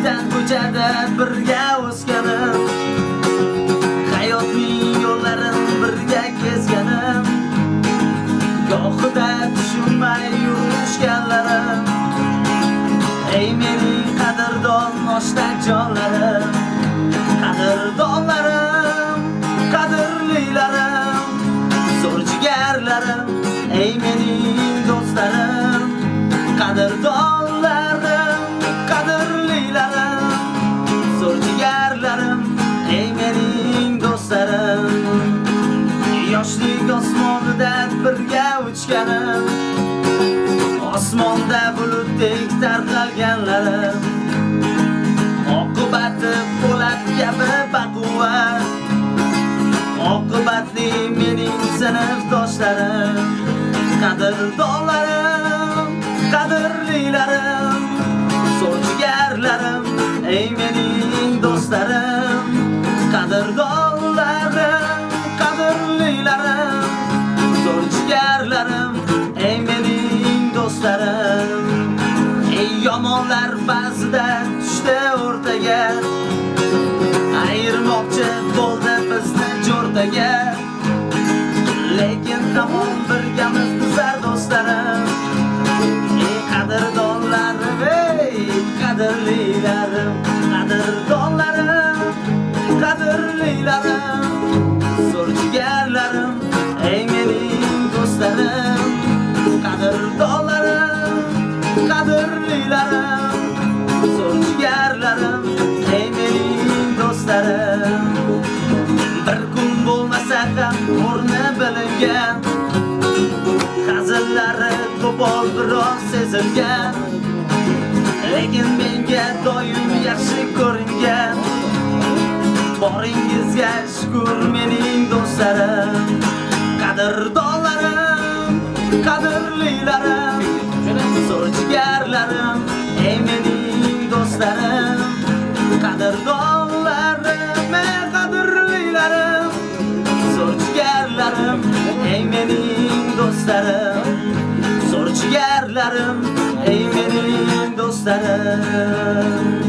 ko'zdan ko'chada birga o'sganim hayotning yo'llarin birga kezganim gohida tushunmay yurishganlarim ey mening qadrdon oshdan jonlarim qadrdonlarim osmonida birga uchganim osmonda bulutdek tarqalganlarim. Oqibati po'lat kabi baquvvat oqibatli mening sinfdoshlarim qadrdonlarim qadrlilarim zo'r jigarlarim ey ba'zida tushdi o'rtaga. Ayirmoqchi bo'ldi bizni jo'rtaga lekin tamom birgamiz bizlar do'stlarim. Ey qadrdonlarim ey qadrlilarim qadrdon bo'lmasa o'rni bilingan hazillari qo'pol biroz sezilgan. Lekin menga doim yaxshi ko'ringan. Boringizga shukur mening do'stlarim qadrdonlarim qadrlilarim zo'r ey mening do'stlarim zo'r jigarlarim ey mening do'stlarim